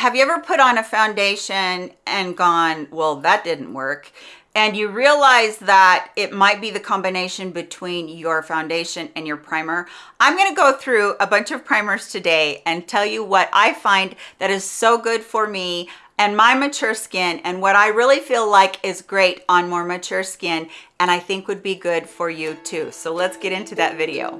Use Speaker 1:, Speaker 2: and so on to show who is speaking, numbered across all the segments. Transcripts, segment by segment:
Speaker 1: Have you ever put on a foundation and gone, well, that didn't work? and you realize that it might be the combination between your foundation and your primer i'm going to go through a bunch of primers today and tell you what i find that is so good for me and my mature skin and what I really feel like is great on more mature skin and I think would be good for you too. So let's get into that video.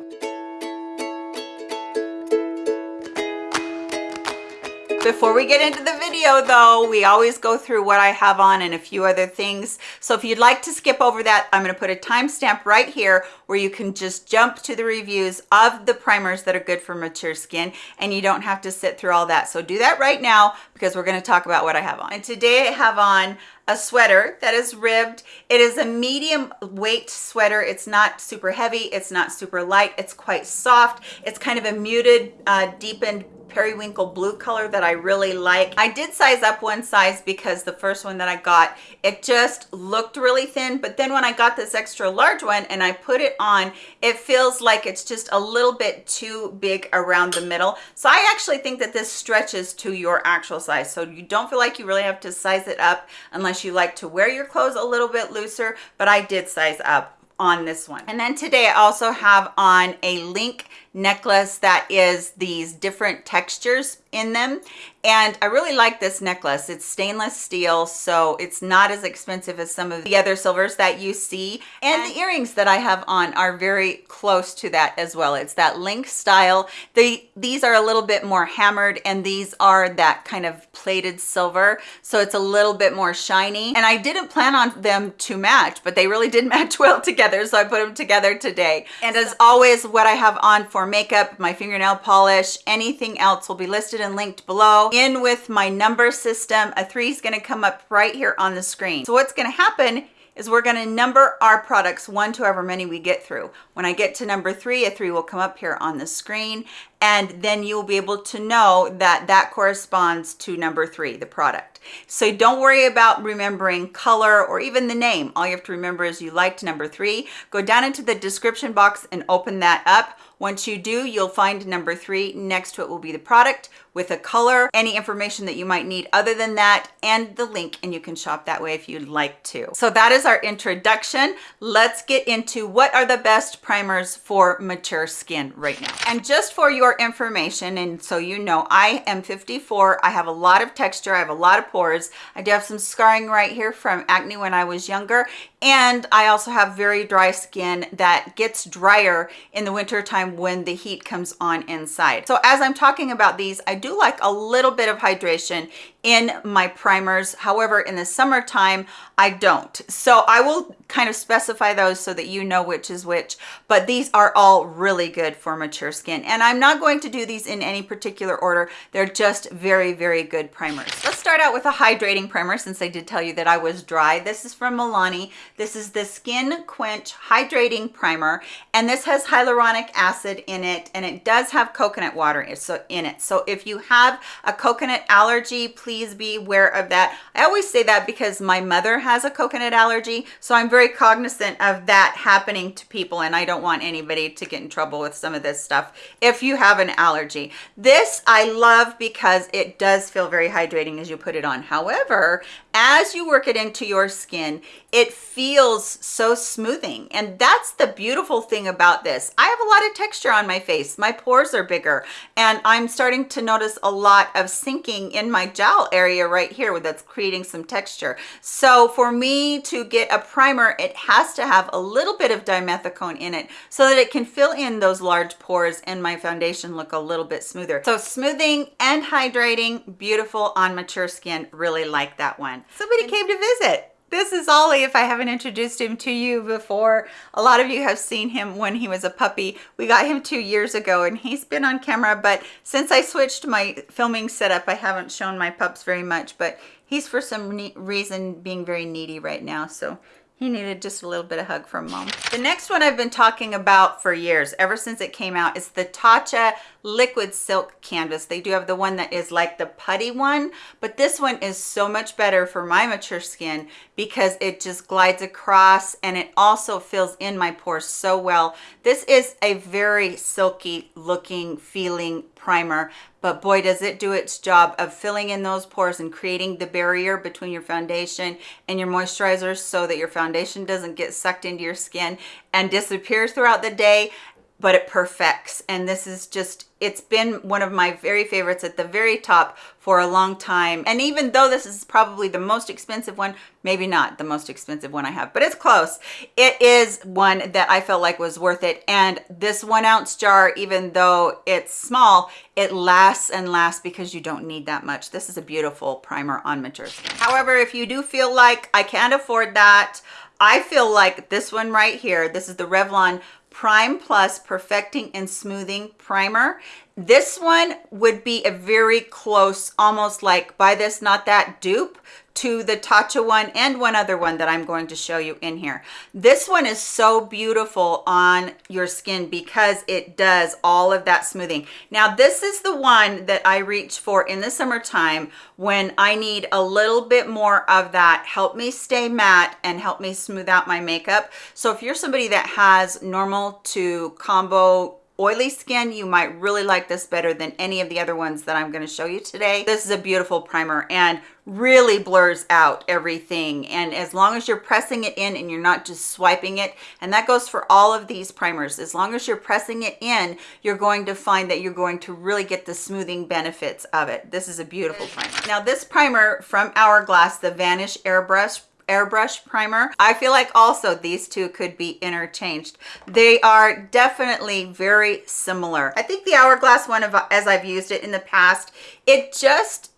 Speaker 1: Before we get into the video though, we always go through what I have on and a few other things. So if you'd like to skip over that, I'm gonna put a timestamp right here where you can just jump to the reviews of the primers that are good for mature skin and you don't have to sit through all that. So do that right now because we're gonna talk about what I have on. And today I have on a sweater that is ribbed. It is a medium weight sweater. It's not super heavy. It's not super light. It's quite soft. It's kind of a muted, uh, deepened periwinkle blue color that I really like. I did size up one size because the first one that I got, it just looked really thin. But then when I got this extra large one and I put it on, it feels like it's just a little bit too big around the middle. So I actually think that this stretches to your actual size. So you don't feel like you really have to size it up unless you like to wear your clothes a little bit looser. But I did size up on this one. And then today I also have on a link necklace that is these different textures in them. And I really like this necklace. It's stainless steel so it's not as expensive as some of the other silvers that you see. And the earrings that I have on are very close to that as well. It's that link style. They these are a little bit more hammered and these are that kind of plated silver so it's a little bit more shiny. And I didn't plan on them to match but they really did match well together so I put them together today. And as always what I have on for makeup my fingernail polish anything else will be listed and linked below. In with my number system, a three is gonna come up right here on the screen. So what's gonna happen is we're going to number our products one to however many we get through. When I get to number three, a three will come up here on the screen and then you'll be able to know that that corresponds to number three, the product. So don't worry about remembering color or even the name. All you have to remember is you liked number three. Go down into the description box and open that up once you do, you'll find number three. Next to it will be the product with a color, any information that you might need other than that, and the link, and you can shop that way if you'd like to. So that is our introduction. Let's get into what are the best primers for mature skin right now. And just for your information, and so you know, I am 54. I have a lot of texture. I have a lot of pores. I do have some scarring right here from acne when I was younger. And I also have very dry skin that gets drier in the winter time when the heat comes on inside. So as I'm talking about these, I do like a little bit of hydration in my primers. However, in the summertime, I don't. So I will kind of specify those so that you know which is which, but these are all really good for mature skin. And I'm not going to do these in any particular order. They're just very, very good primers. Let's start out with a hydrating primer since I did tell you that I was dry. This is from Milani. This is the Skin Quench Hydrating Primer, and this has hyaluronic acid in it, and it does have coconut water in it. So if you have a coconut allergy, please be aware of that. I always say that because my mother has a coconut allergy, so I'm very cognizant of that happening to people and I don't want anybody to get in trouble with some of this stuff if you have an allergy. This I love because it does feel very hydrating as you put it on. However, as you work it into your skin, it feels so smoothing. And that's the beautiful thing about this. I have a lot of texture on my face. My pores are bigger and I'm starting to notice a lot of sinking in my jowl area right here that's creating some texture. So for me to get a primer, it has to have a little bit of dimethicone in it so that it can fill in those large pores and my foundation look a little bit smoother. So smoothing and hydrating, beautiful on mature skin. Really like that one. Somebody came to visit. This is Ollie, if I haven't introduced him to you before. A lot of you have seen him when he was a puppy. We got him two years ago and he's been on camera, but since I switched my filming setup, I haven't shown my pups very much, but he's for some reason being very needy right now. So he needed just a little bit of hug from mom. The next one I've been talking about for years, ever since it came out, is the Tatcha Liquid Silk Canvas. They do have the one that is like the putty one, but this one is so much better for my mature skin because it just glides across and it also fills in my pores so well. This is a very silky looking, feeling primer, but boy, does it do its job of filling in those pores and creating the barrier between your foundation and your moisturizer so that your foundation doesn't get sucked into your skin and disappears throughout the day but it perfects. And this is just it's been one of my very favorites at the very top for a long time. And even though this is probably the most expensive one maybe not the most expensive one i have but it's close. It is one that i felt like was worth it. And this one ounce jar even though it's small it lasts and lasts because you don't need that much. This is a beautiful primer on mature skin. However if you do feel like i can't afford that I feel like this one right here, this is the Revlon Prime Plus Perfecting and Smoothing Primer. This one would be a very close, almost like buy this, not that dupe to the Tatcha one and one other one that I'm going to show you in here. This one is so beautiful on your skin because it does all of that smoothing. Now, this is the one that I reach for in the summertime when I need a little bit more of that help me stay matte and help me smooth out my makeup. So if you're somebody that has normal to combo oily skin, you might really like this better than any of the other ones that I'm going to show you today. This is a beautiful primer and really blurs out everything. And as long as you're pressing it in and you're not just swiping it, and that goes for all of these primers, as long as you're pressing it in, you're going to find that you're going to really get the smoothing benefits of it. This is a beautiful primer. Now this primer from Hourglass, the Vanish Airbrush airbrush primer. I feel like also these two could be interchanged. They are definitely very similar. I think the Hourglass one, of, as I've used it in the past, it just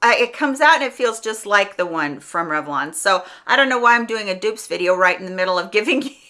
Speaker 1: uh, it comes out and it feels just like the one from Revlon. So I don't know why I'm doing a dupes video right in the middle of giving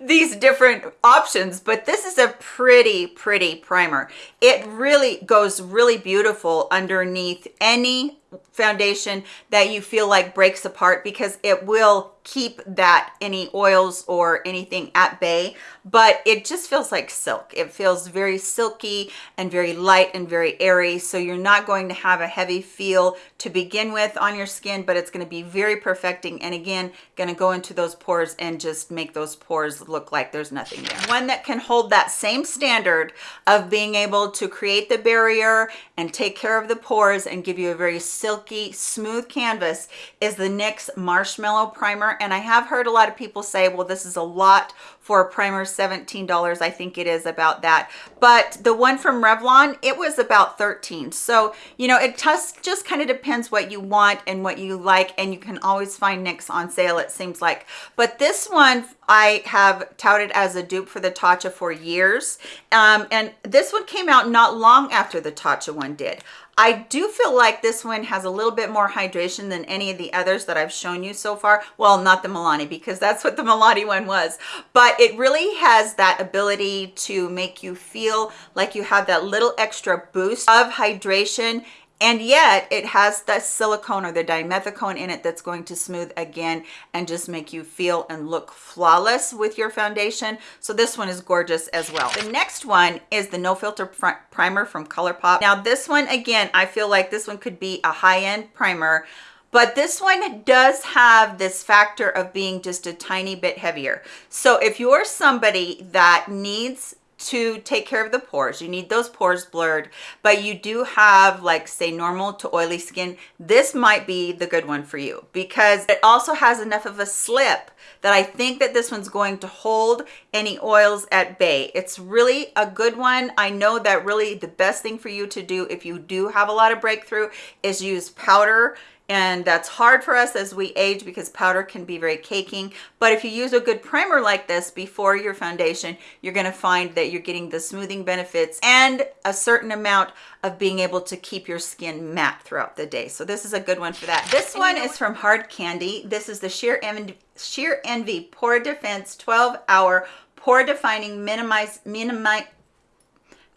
Speaker 1: these different options, but this is a pretty, pretty primer. It really goes really beautiful underneath any foundation that you feel like breaks apart because it will keep that any oils or anything at bay but it just feels like silk it feels very silky and very light and very airy so you're not going to have a heavy feel to begin with on your skin but it's going to be very perfecting and again going to go into those pores and just make those pores look like there's nothing there. One that can hold that same standard of being able to create the barrier and take care of the pores and give you a very silky smooth canvas is the NYX marshmallow primer. And I have heard a lot of people say, well, this is a lot for a primer, $17. I think it is about that. But the one from Revlon, it was about 13. So, you know, it just, just kind of depends what you want and what you like. And you can always find NYX on sale, it seems like. But this one I have touted as a dupe for the Tatcha for years. Um, and this one came out not long after the Tatcha one did. I do feel like this one has a little bit more hydration than any of the others that I've shown you so far. Well, not the Milani because that's what the Milani one was, but it really has that ability to make you feel like you have that little extra boost of hydration and yet it has the silicone or the dimethicone in it that's going to smooth again and just make you feel and look flawless with your foundation. So this one is gorgeous as well. The next one is the no filter primer from ColourPop. Now this one again I feel like this one could be a high-end primer but this one does have this factor of being just a tiny bit heavier. So if you're somebody that needs to take care of the pores. You need those pores blurred but you do have like say normal to oily skin. This might be the good one for you because it also has enough of a slip that I think that this one's going to hold any oils at bay. It's really a good one. I know that really the best thing for you to do if you do have a lot of breakthrough is use powder and that's hard for us as we age because powder can be very caking. But if you use a good primer like this before your foundation you're going to find that you're getting the smoothing benefits and a certain amount of being able to keep your skin matte throughout the day. So this is a good one for that. This one is from hard candy. This is the sheer envy sheer envy pore defense 12 hour pore defining minimize minimize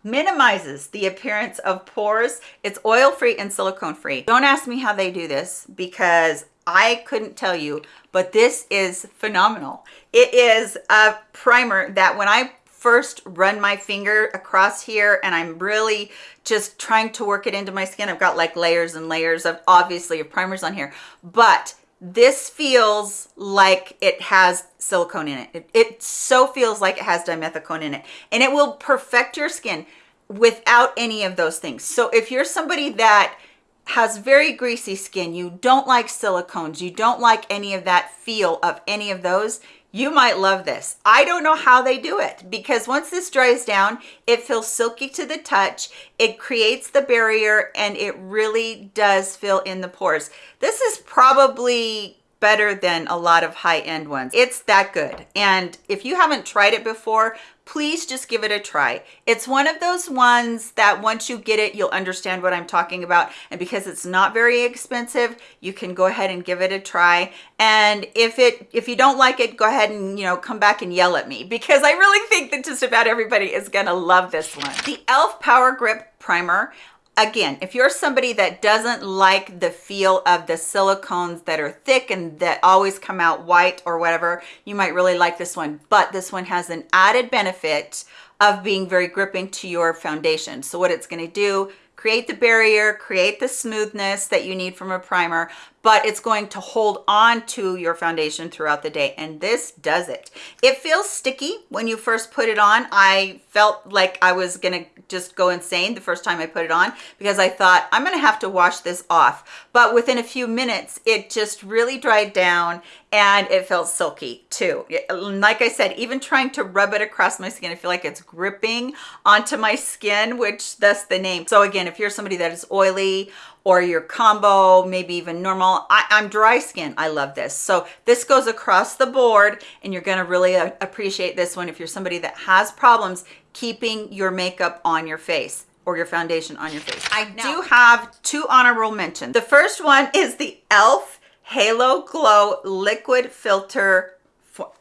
Speaker 1: minimizes the appearance of pores. It's oil-free and silicone-free. Don't ask me how they do this because I couldn't tell you, but this is phenomenal. It is a primer that when I first run my finger across here and I'm really just trying to work it into my skin, I've got like layers and layers of obviously of primers on here, but this feels like it has silicone in it. it. It so feels like it has dimethicone in it and it will perfect your skin without any of those things. So if you're somebody that has very greasy skin, you don't like silicones, you don't like any of that feel of any of those, you might love this. I don't know how they do it because once this dries down, it feels silky to the touch. It creates the barrier and it really does fill in the pores. This is probably better than a lot of high-end ones. It's that good. And if you haven't tried it before, please just give it a try. It's one of those ones that once you get it, you'll understand what I'm talking about. And because it's not very expensive, you can go ahead and give it a try. And if it if you don't like it, go ahead and, you know, come back and yell at me because I really think that just about everybody is going to love this one. The e.l.f. Power Grip Primer again if you're somebody that doesn't like the feel of the silicones that are thick and that always come out white or whatever you might really like this one. But this one has an added benefit of being very gripping to your foundation. So what it's going to do create the barrier, create the smoothness that you need from a primer, but it's going to hold on to your foundation throughout the day. And this does it. It feels sticky when you first put it on. I felt like I was gonna just go insane the first time I put it on because I thought I'm gonna have to wash this off. But within a few minutes, it just really dried down and it felt silky too. Like I said, even trying to rub it across my skin, I feel like it's gripping onto my skin, which that's the name. So again, if you're somebody that is oily or your combo, maybe even normal, I, am dry skin, I love this. So this goes across the board and you're gonna really uh, appreciate this one if you're somebody that has problems keeping your makeup on your face or your foundation on your face. I now, do have two honorable mentions. The first one is the e.l.f. Halo Glow Liquid Filter. For,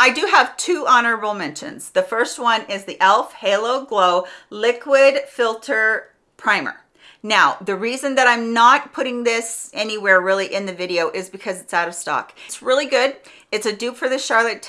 Speaker 1: I do have two honorable mentions. The first one is the e.l.f. Halo Glow Liquid Filter Primer. Now, the reason that I'm not putting this anywhere really in the video is because it's out of stock. It's really good. It's a dupe for the Charlotte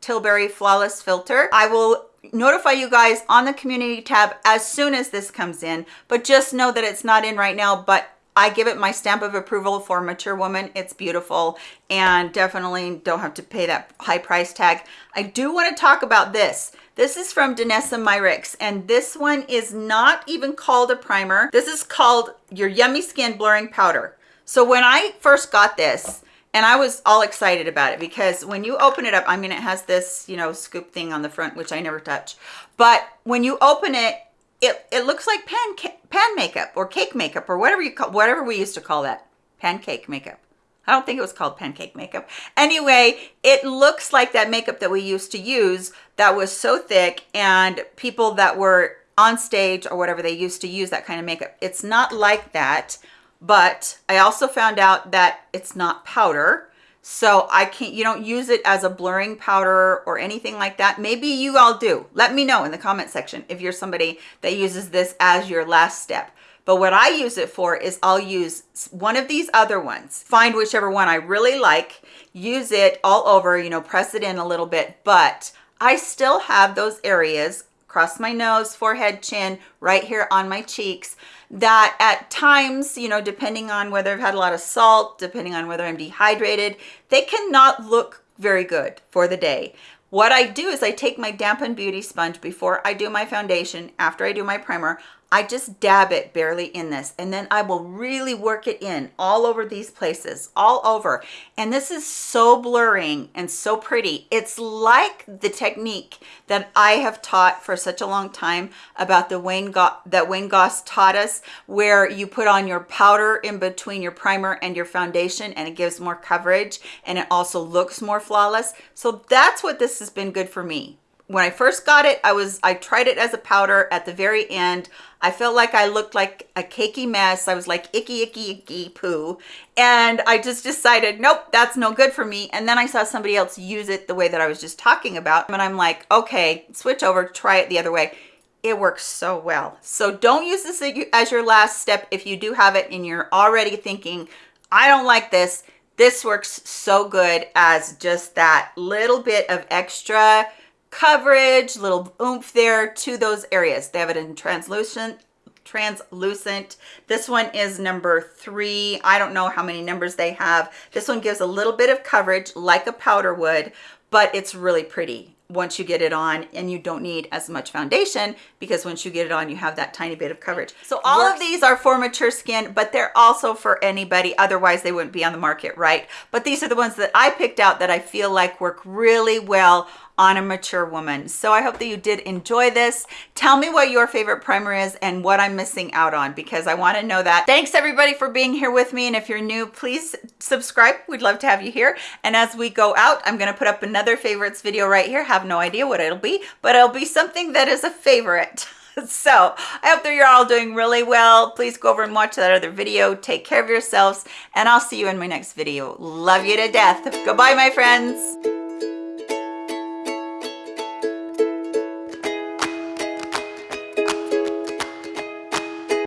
Speaker 1: Tilbury Flawless Filter. I will notify you guys on the community tab as soon as this comes in but just know that it's not in right now but I give it my stamp of approval for mature woman. It's beautiful and definitely don't have to pay that high price tag. I do want to talk about this. This is from Danessa Myricks and this one is not even called a primer. This is called your Yummy Skin Blurring Powder. So when I first got this, and I was all excited about it because when you open it up, I mean, it has this, you know, scoop thing on the front, which I never touch. But when you open it, it, it looks like pan, pan makeup or cake makeup or whatever you call, whatever we used to call that, pancake makeup. I don't think it was called pancake makeup. Anyway, it looks like that makeup that we used to use that was so thick and people that were on stage or whatever, they used to use that kind of makeup. It's not like that, but I also found out that it's not powder so i can't you don't use it as a blurring powder or anything like that. Maybe you all do. Let me know in the comment section if you're somebody that uses this as your last step. But what i use it for is i'll use one of these other ones. Find whichever one i really like use it all over you know press it in a little bit. But i still have those areas across my nose forehead chin right here on my cheeks that at times, you know, depending on whether I've had a lot of salt, depending on whether I'm dehydrated, they cannot look very good for the day. What I do is I take my dampened beauty sponge before I do my foundation, after I do my primer, I just dab it barely in this and then I will really work it in all over these places, all over. And this is so blurring and so pretty. It's like the technique that I have taught for such a long time about the Wayne that Wayne Goss taught us, where you put on your powder in between your primer and your foundation and it gives more coverage and it also looks more flawless. So that's what this has been good for me when I first got it, I was I tried it as a powder at the very end. I felt like I looked like a cakey mess. I was like icky, icky, icky poo. And I just decided, nope, that's no good for me. And then I saw somebody else use it the way that I was just talking about. And I'm like, okay, switch over, try it the other way. It works so well. So don't use this as your last step if you do have it and you're already thinking, I don't like this. This works so good as just that little bit of extra coverage, little oomph there to those areas. They have it in translucent, translucent. This one is number three. I don't know how many numbers they have. This one gives a little bit of coverage like a powder would, but it's really pretty once you get it on and you don't need as much foundation because once you get it on you have that tiny bit of coverage so all Works. of these are for mature skin but they're also for anybody otherwise they wouldn't be on the market right but these are the ones that i picked out that i feel like work really well on a mature woman. So I hope that you did enjoy this. Tell me what your favorite primer is and what I'm missing out on because I want to know that. Thanks everybody for being here with me. And if you're new, please subscribe. We'd love to have you here. And as we go out, I'm going to put up another favorites video right here. Have no idea what it'll be, but it'll be something that is a favorite. so i hope that you're all doing really well please go over and watch that other video take care of yourselves and i'll see you in my next video love you to death goodbye my friends